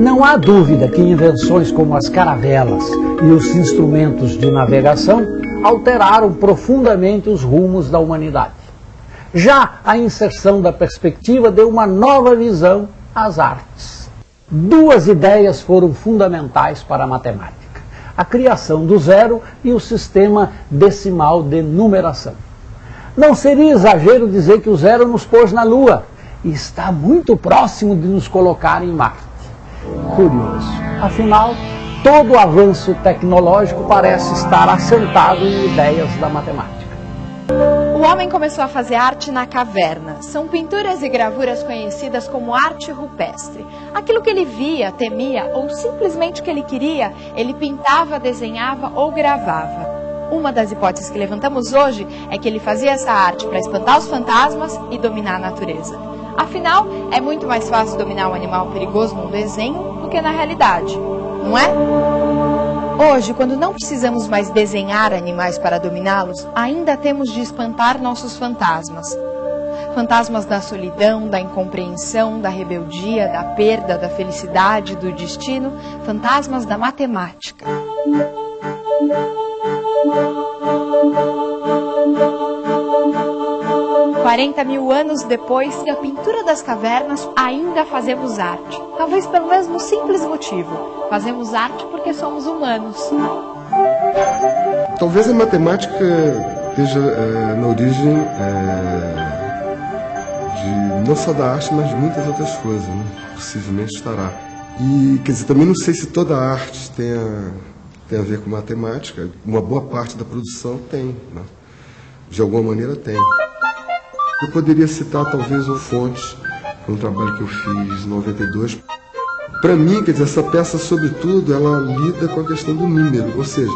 Não há dúvida que invenções como as caravelas e os instrumentos de navegação alteraram profundamente os rumos da humanidade. Já a inserção da perspectiva deu uma nova visão às artes. Duas ideias foram fundamentais para a matemática: a criação do zero e o sistema decimal de numeração. Não seria exagero dizer que o zero nos pôs na Lua e está muito próximo de nos colocar em Marte. Curioso. Afinal, todo avanço tecnológico parece estar assentado em ideias da matemática. O homem começou a fazer arte na caverna. São pinturas e gravuras conhecidas como arte rupestre. Aquilo que ele via, temia ou simplesmente que ele queria, ele pintava, desenhava ou gravava. Uma das hipóteses que levantamos hoje é que ele fazia essa arte para espantar os fantasmas e dominar a natureza. Afinal, é muito mais fácil dominar um animal perigoso num desenho do que na realidade, não é? Hoje, quando não precisamos mais desenhar animais para dominá-los, ainda temos de espantar nossos fantasmas. Fantasmas da solidão, da incompreensão, da rebeldia, da perda, da felicidade, do destino, fantasmas da matemática. 40 mil anos depois, da pintura das cavernas, ainda fazemos arte. Talvez pelo mesmo simples motivo. Fazemos arte porque somos humanos. Talvez a matemática esteja é, na origem é, de não só da arte, mas de muitas outras coisas. Né? Possivelmente estará. E, quer dizer, também não sei se toda a arte tenha, tem a ver com matemática. Uma boa parte da produção tem. Né? De alguma maneira tem. Eu poderia citar talvez uma fonte, um trabalho que eu fiz em 92. Para mim, quer dizer, essa peça, sobretudo, ela lida com a questão do número, ou seja,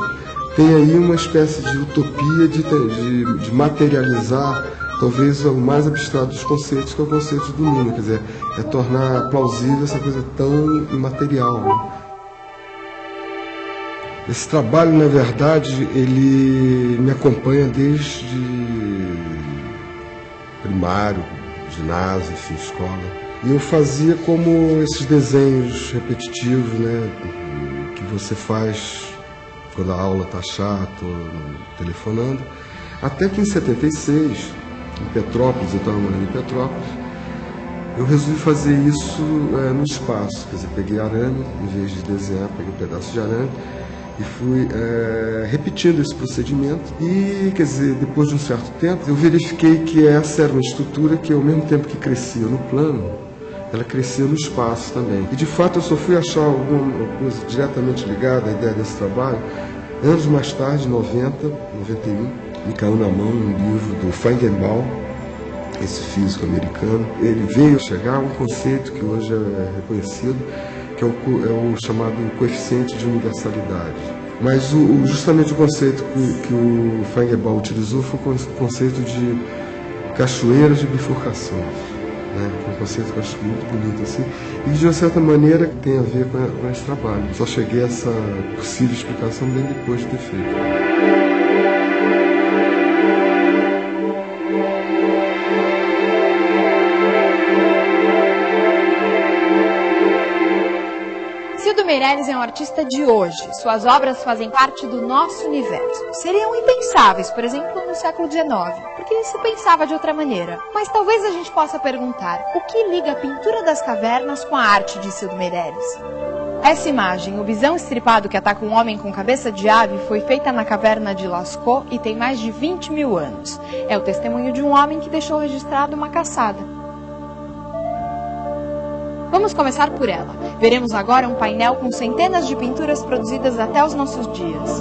tem aí uma espécie de utopia de, de, de materializar talvez o mais abstrato dos conceitos, que é o conceito do número, quer dizer, é tornar plausível essa coisa tão imaterial. Né? Esse trabalho, na verdade, ele me acompanha desde primário, ginásio, enfim, escola. E eu fazia como esses desenhos repetitivos, né, que você faz quando a aula está chata, telefonando. Até que em 76, em Petrópolis, eu estava morando em Petrópolis, eu resolvi fazer isso é, no espaço. Quer dizer, peguei arame, em vez de desenhar, peguei um pedaço de arame e fui é, repetindo esse procedimento e, quer dizer, depois de um certo tempo, eu verifiquei que essa era uma estrutura que, ao mesmo tempo que crescia no plano, ela crescia no espaço também. E, de fato, eu só fui achar alguma coisa diretamente ligada à ideia desse trabalho anos mais tarde, 90, 91, me caiu na mão um livro do Feigenbaum, esse físico americano. Ele veio chegar a um conceito que hoje é reconhecido, que é o, é o chamado coeficiente de universalidade. Mas o, justamente o conceito que, que o Feigenbaum utilizou foi o conceito de cachoeiras de bifurcações. Né? Que é um conceito que eu acho muito bonito assim, e de uma certa maneira tem a ver com, a, com esse trabalho. Só cheguei a essa possível explicação bem depois de ter feito. Meirelles é um artista de hoje. Suas obras fazem parte do nosso universo. Seriam impensáveis, por exemplo, no século XIX, porque se pensava de outra maneira. Mas talvez a gente possa perguntar, o que liga a pintura das cavernas com a arte de Cildo Meirelles? Essa imagem, o bisão estripado que ataca um homem com cabeça de ave, foi feita na caverna de Lascaux e tem mais de 20 mil anos. É o testemunho de um homem que deixou registrado uma caçada. Vamos começar por ela. Veremos agora um painel com centenas de pinturas produzidas até os nossos dias.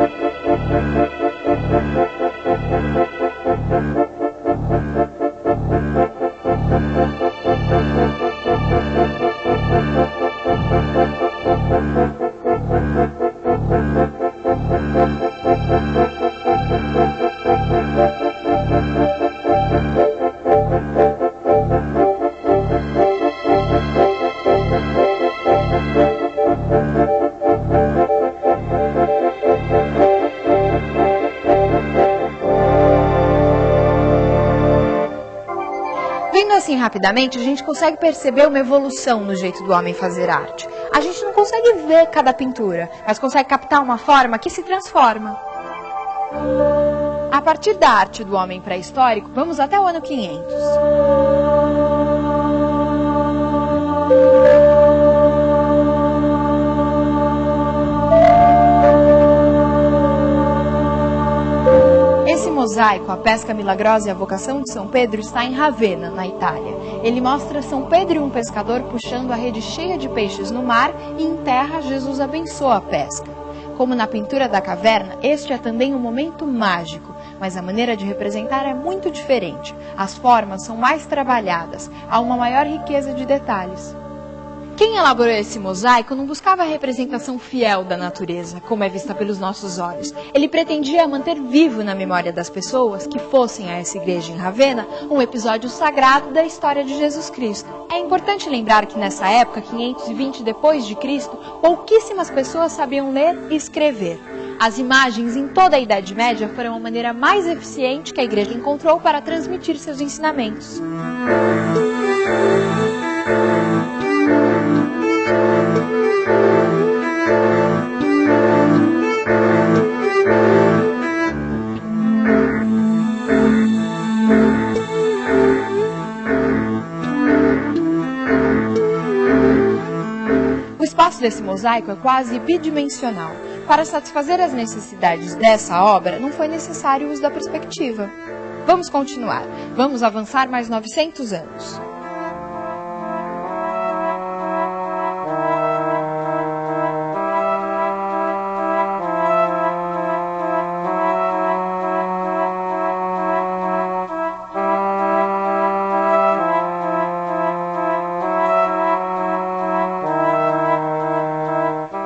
Thank Thank you. Rapidamente, a gente consegue perceber uma evolução no jeito do homem fazer arte. A gente não consegue ver cada pintura, mas consegue captar uma forma que se transforma. A partir da arte do homem pré-histórico, vamos até o ano 500. Mosaico, a pesca milagrosa e a vocação de São Pedro, está em Ravenna, na Itália. Ele mostra São Pedro e um pescador puxando a rede cheia de peixes no mar e em terra Jesus abençoa a pesca. Como na pintura da caverna, este é também um momento mágico, mas a maneira de representar é muito diferente. As formas são mais trabalhadas, há uma maior riqueza de detalhes. Quem elaborou esse mosaico não buscava a representação fiel da natureza, como é vista pelos nossos olhos. Ele pretendia manter vivo na memória das pessoas que fossem a essa igreja em Ravenna um episódio sagrado da história de Jesus Cristo. É importante lembrar que nessa época, 520 depois de Cristo, pouquíssimas pessoas sabiam ler e escrever. As imagens em toda a Idade Média foram a maneira mais eficiente que a igreja encontrou para transmitir seus ensinamentos. Desse mosaico é quase bidimensional. Para satisfazer as necessidades dessa obra, não foi necessário o uso da perspectiva. Vamos continuar. Vamos avançar mais 900 anos.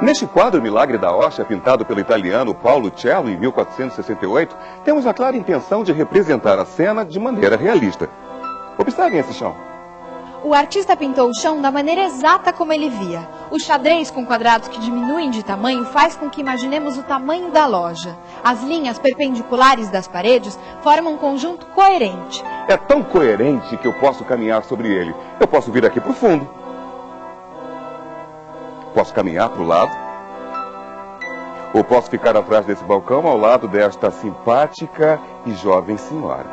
Neste quadro Milagre da Rocha, pintado pelo italiano Paulo Cello em 1468, temos a clara intenção de representar a cena de maneira realista. Observem esse chão. O artista pintou o chão da maneira exata como ele via. O xadrez com quadrados que diminuem de tamanho faz com que imaginemos o tamanho da loja. As linhas perpendiculares das paredes formam um conjunto coerente. É tão coerente que eu posso caminhar sobre ele. Eu posso vir aqui para o fundo. Posso caminhar para o lado. Ou posso ficar atrás desse balcão ao lado desta simpática e jovem senhora.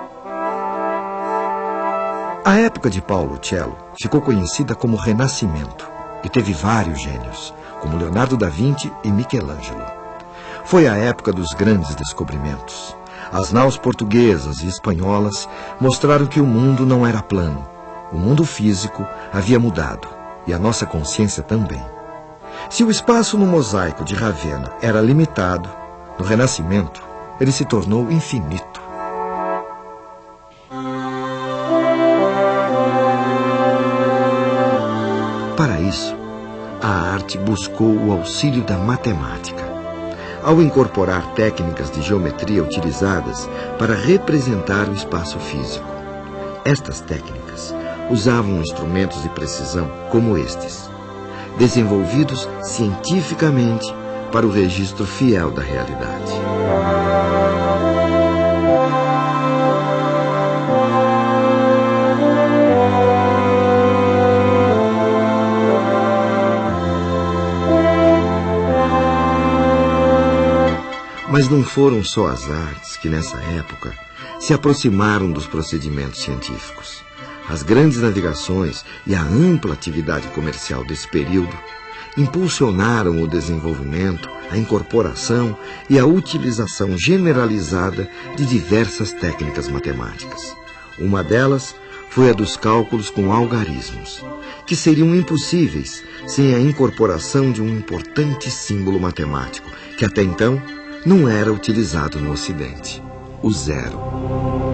A época de Paulo Cello ficou conhecida como Renascimento e teve vários gênios, como Leonardo da Vinci e Michelangelo. Foi a época dos grandes descobrimentos. As naus portuguesas e espanholas mostraram que o mundo não era plano. O mundo físico havia mudado e a nossa consciência também. Se o espaço no mosaico de Ravenna era limitado, no Renascimento ele se tornou infinito. Para isso, a arte buscou o auxílio da matemática. Ao incorporar técnicas de geometria utilizadas para representar o espaço físico. Estas técnicas usavam instrumentos de precisão como estes desenvolvidos cientificamente para o registro fiel da realidade. Mas não foram só as artes que, nessa época, se aproximaram dos procedimentos científicos. As grandes navegações e a ampla atividade comercial desse período impulsionaram o desenvolvimento, a incorporação e a utilização generalizada de diversas técnicas matemáticas. Uma delas foi a dos cálculos com algarismos, que seriam impossíveis sem a incorporação de um importante símbolo matemático, que até então não era utilizado no Ocidente, o zero.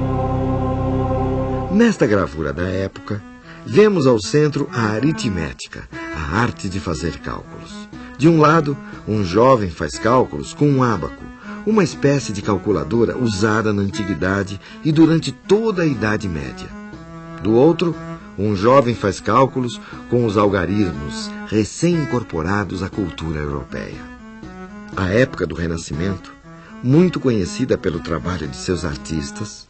Nesta gravura da época, vemos ao centro a aritmética, a arte de fazer cálculos. De um lado, um jovem faz cálculos com um ábaco, uma espécie de calculadora usada na antiguidade e durante toda a Idade Média. Do outro, um jovem faz cálculos com os algarismos recém-incorporados à cultura europeia. A época do Renascimento, muito conhecida pelo trabalho de seus artistas,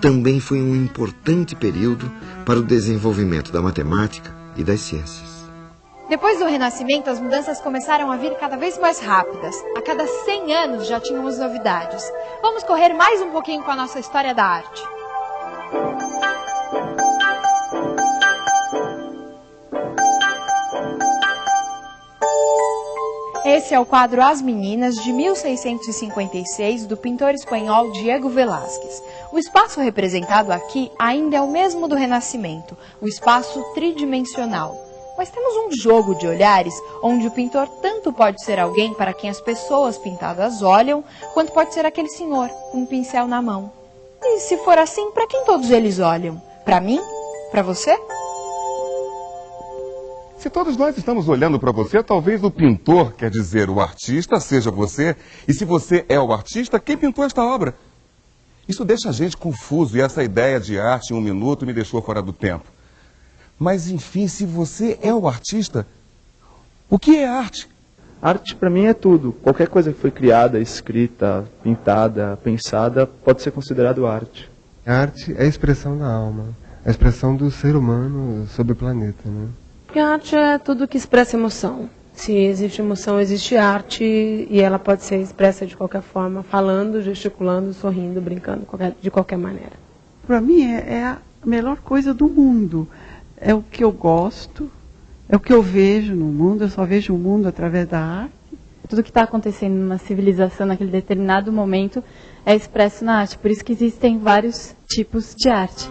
também foi um importante período para o desenvolvimento da matemática e das ciências. Depois do Renascimento, as mudanças começaram a vir cada vez mais rápidas. A cada 100 anos já tínhamos novidades. Vamos correr mais um pouquinho com a nossa história da arte. Esse é o quadro As Meninas, de 1656, do pintor espanhol Diego Velázquez. O espaço representado aqui ainda é o mesmo do Renascimento, o espaço tridimensional. Mas temos um jogo de olhares onde o pintor tanto pode ser alguém para quem as pessoas pintadas olham, quanto pode ser aquele senhor com um pincel na mão. E se for assim, para quem todos eles olham? Para mim? Para você? Se todos nós estamos olhando para você, talvez o pintor, quer dizer, o artista, seja você. E se você é o artista, quem pintou esta obra? Isso deixa a gente confuso e essa ideia de arte em um minuto me deixou fora do tempo. Mas, enfim, se você é o artista, o que é arte? Arte para mim é tudo. Qualquer coisa que foi criada, escrita, pintada, pensada, pode ser considerado arte. A arte é a expressão da alma, a expressão do ser humano sobre o planeta, né? Porque a arte é tudo que expressa emoção. Se existe emoção, existe arte e ela pode ser expressa de qualquer forma, falando, gesticulando, sorrindo, brincando, qualquer, de qualquer maneira. Para mim é, é a melhor coisa do mundo. É o que eu gosto, é o que eu vejo no mundo, eu só vejo o mundo através da arte. Tudo que está acontecendo numa civilização naquele determinado momento é expresso na arte. Por isso que existem vários tipos de arte.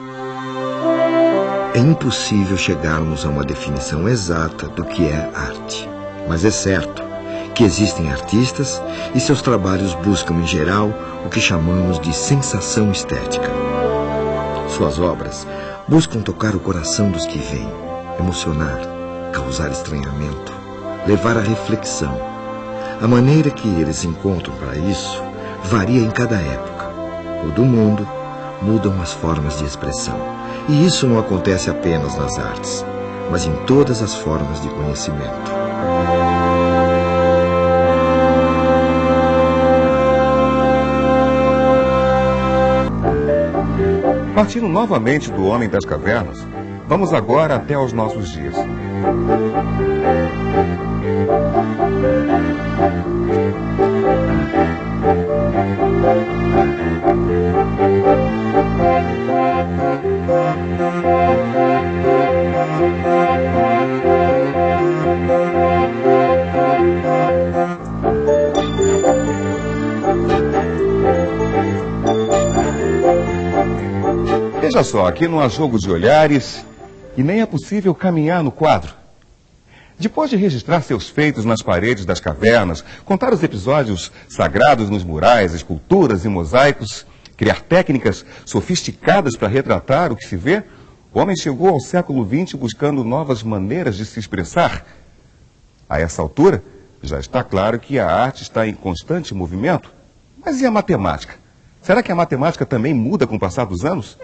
É impossível chegarmos a uma definição exata do que é arte. Mas é certo que existem artistas e seus trabalhos buscam, em geral, o que chamamos de sensação estética. Suas obras buscam tocar o coração dos que veem, emocionar, causar estranhamento, levar à reflexão. A maneira que eles encontram para isso varia em cada época. O do mundo mudam as formas de expressão. E isso não acontece apenas nas artes, mas em todas as formas de conhecimento. Partindo novamente do Homem das Cavernas, vamos agora até aos nossos dias. Veja só, aqui não há jogo de olhares e nem é possível caminhar no quadro. Depois de registrar seus feitos nas paredes das cavernas, contar os episódios sagrados nos murais, esculturas e mosaicos, criar técnicas sofisticadas para retratar o que se vê, o homem chegou ao século XX buscando novas maneiras de se expressar. A essa altura, já está claro que a arte está em constante movimento. Mas e a matemática? Será que a matemática também muda com o passar dos anos?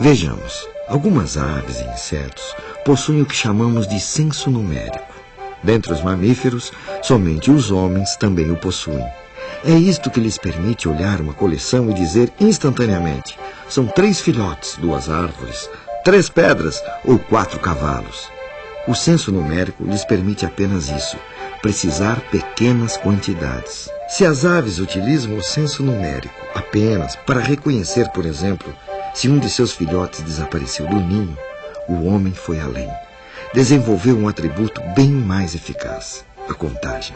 Vejamos, algumas aves e insetos possuem o que chamamos de senso numérico. Dentre os mamíferos, somente os homens também o possuem. É isto que lhes permite olhar uma coleção e dizer instantaneamente: são três filhotes, duas árvores, três pedras ou quatro cavalos. O senso numérico lhes permite apenas isso, precisar pequenas quantidades. Se as aves utilizam o senso numérico apenas para reconhecer, por exemplo, se um de seus filhotes desapareceu do ninho, o homem foi além. Desenvolveu um atributo bem mais eficaz: a contagem.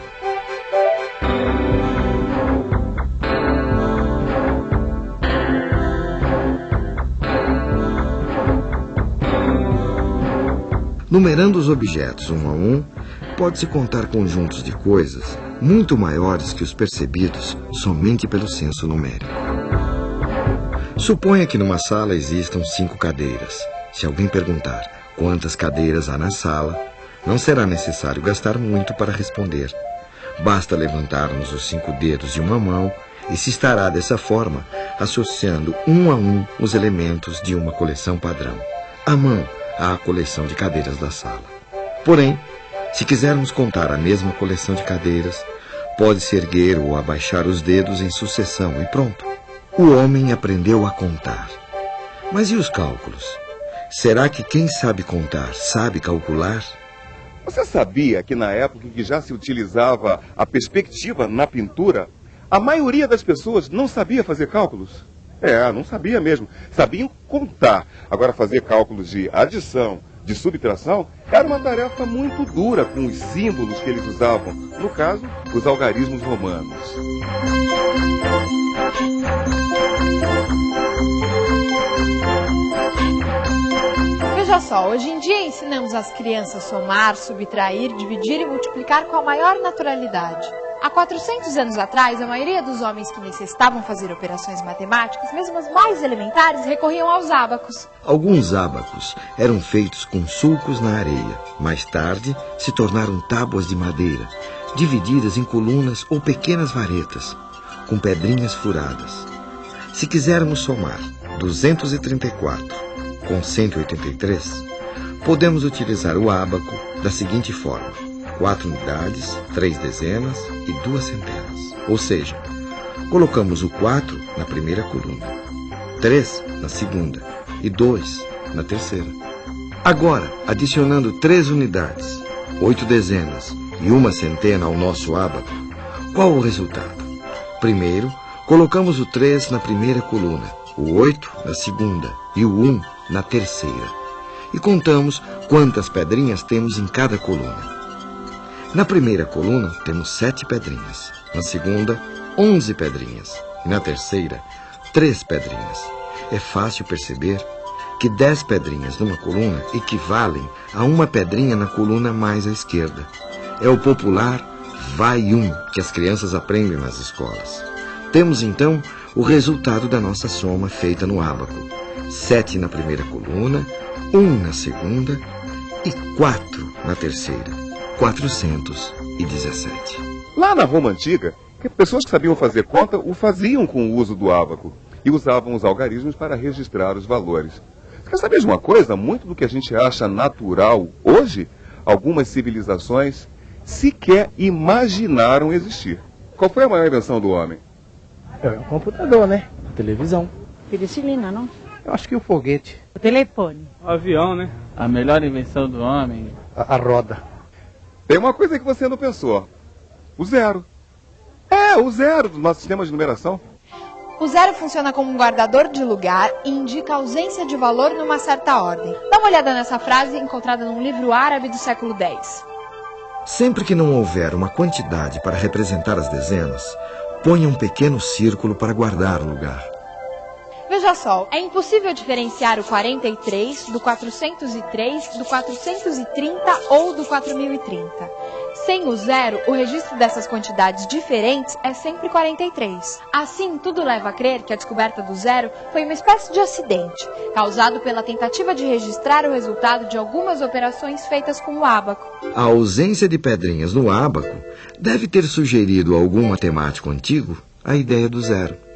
Numerando os objetos um a um, pode-se contar conjuntos de coisas muito maiores que os percebidos somente pelo senso numérico. Suponha que numa sala existam cinco cadeiras. Se alguém perguntar quantas cadeiras há na sala, não será necessário gastar muito para responder. Basta levantarmos os cinco dedos de uma mão e se estará dessa forma associando um a um os elementos de uma coleção padrão. A mão à coleção de cadeiras da sala. Porém, se quisermos contar a mesma coleção de cadeiras, pode-se erguer ou abaixar os dedos em sucessão e pronto. O homem aprendeu a contar. Mas e os cálculos? Será que quem sabe contar sabe calcular? Você sabia que na época em que já se utilizava a perspectiva na pintura, a maioria das pessoas não sabia fazer cálculos? É, não sabia mesmo. Sabiam contar. Agora, fazer cálculos de adição, de subtração, era uma tarefa muito dura com os símbolos que eles usavam. No caso, os algarismos romanos. Veja só, hoje em dia ensinamos as crianças a somar, subtrair, dividir e multiplicar com a maior naturalidade. Há 400 anos atrás, a maioria dos homens que necessitavam fazer operações matemáticas, mesmo as mais elementares, recorriam aos ábacos. Alguns ábacos eram feitos com sulcos na areia. Mais tarde, se tornaram tábuas de madeira, divididas em colunas ou pequenas varetas, com pedrinhas furadas. Se quisermos somar 234 com 183, podemos utilizar o ábaco da seguinte forma: quatro unidades, três dezenas e duas centenas. Ou seja, colocamos o 4 na primeira coluna, 3 na segunda e 2 na terceira. Agora, adicionando três unidades, oito dezenas e uma centena ao nosso ábaco, qual o resultado? Primeiro, colocamos o 3 na primeira coluna, o 8 na segunda e o 1 na terceira. E contamos quantas pedrinhas temos em cada coluna. Na primeira coluna temos sete pedrinhas, na segunda, onze pedrinhas e na terceira, três pedrinhas. É fácil perceber que dez pedrinhas numa coluna equivalem a uma pedrinha na coluna mais à esquerda. É o popular vai um que as crianças aprendem nas escolas. Temos então o resultado da nossa soma feita no ábaco. Sete na primeira coluna, um na segunda e quatro na terceira. 417. Lá na Roma Antiga, pessoas que sabiam fazer conta o faziam com o uso do ábaco e usavam os algarismos para registrar os valores. Quer saber de uma coisa? Muito do que a gente acha natural hoje, algumas civilizações sequer imaginaram existir. Qual foi a maior invenção do homem? É o computador, né? A televisão. Penicilina, não? Eu acho que o foguete. O telefone. O avião, né? A melhor invenção do homem. A, a roda. Tem uma coisa que você não pensou. O zero. É, o zero do nosso sistema de numeração. O zero funciona como um guardador de lugar e indica a ausência de valor numa certa ordem. Dá uma olhada nessa frase encontrada num livro árabe do século X. Sempre que não houver uma quantidade para representar as dezenas, ponha um pequeno círculo para guardar o lugar. Veja só, é impossível diferenciar o 43 do 403, do 430 ou do 4030. Sem o zero, o registro dessas quantidades diferentes é sempre 43. Assim, tudo leva a crer que a descoberta do zero foi uma espécie de acidente, causado pela tentativa de registrar o resultado de algumas operações feitas com o ábaco. A ausência de pedrinhas no ábaco deve ter sugerido a algum matemático antigo a ideia do zero.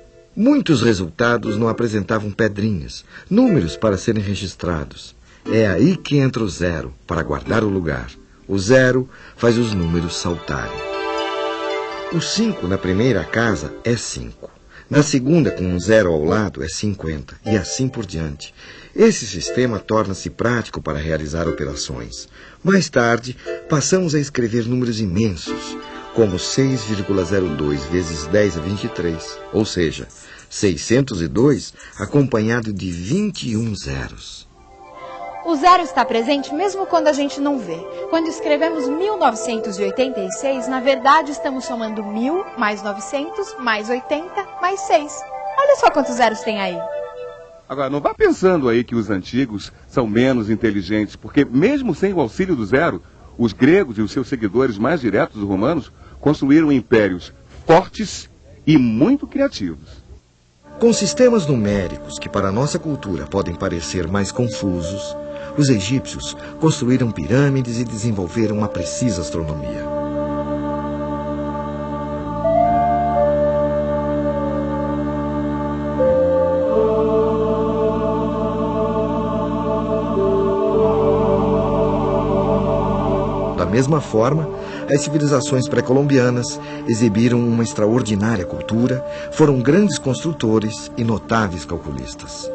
Muitos resultados não apresentavam pedrinhas, números para serem registrados. É aí que entra o zero, para guardar o lugar. O zero faz os números saltarem. O 5 na primeira casa é 5. Na segunda, com um zero ao lado, é 50, e assim por diante. Esse sistema torna-se prático para realizar operações. Mais tarde, passamos a escrever números imensos, como 6,02 vezes 10 a 23, ou seja, 602 acompanhado de 21 zeros. O zero está presente mesmo quando a gente não vê. Quando escrevemos 1986, na verdade estamos somando 1000 mais 900 mais 80 mais 6. Olha só quantos zeros tem aí. Agora, não vá pensando aí que os antigos são menos inteligentes, porque mesmo sem o auxílio do zero, os gregos e os seus seguidores mais diretos, os romanos, construíram impérios fortes e muito criativos. Com sistemas numéricos que para nossa cultura podem parecer mais confusos, os egípcios construíram pirâmides e desenvolveram uma precisa astronomia. Da mesma forma, as civilizações pré-colombianas exibiram uma extraordinária cultura, foram grandes construtores e notáveis calculistas.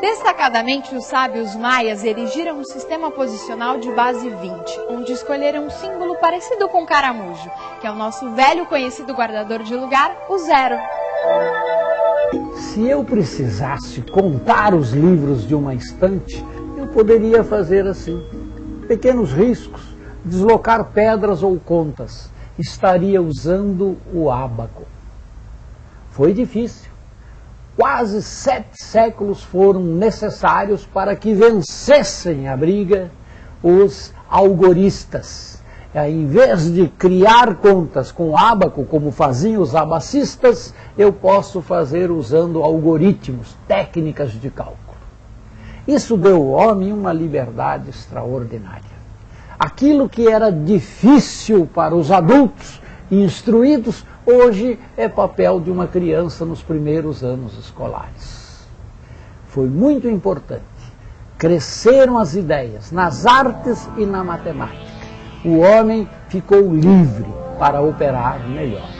Destacadamente, os sábios maias erigiram um sistema posicional de base 20, onde escolheram um símbolo parecido com o caramujo, que é o nosso velho conhecido guardador de lugar, o zero. Se eu precisasse contar os livros de uma estante, eu poderia fazer assim. Pequenos riscos, deslocar pedras ou contas. Estaria usando o ábaco. Foi difícil. Quase sete séculos foram necessários para que vencessem a briga os algoristas. Em vez de criar contas com ábaco, como faziam os abacistas, eu posso fazer usando algoritmos, técnicas de cálculo. Isso deu ao homem uma liberdade extraordinária. Aquilo que era difícil para os adultos instruídos, hoje é papel de uma criança nos primeiros anos escolares. Foi muito importante. Cresceram as ideias nas artes e na matemática. O homem ficou livre para operar melhor.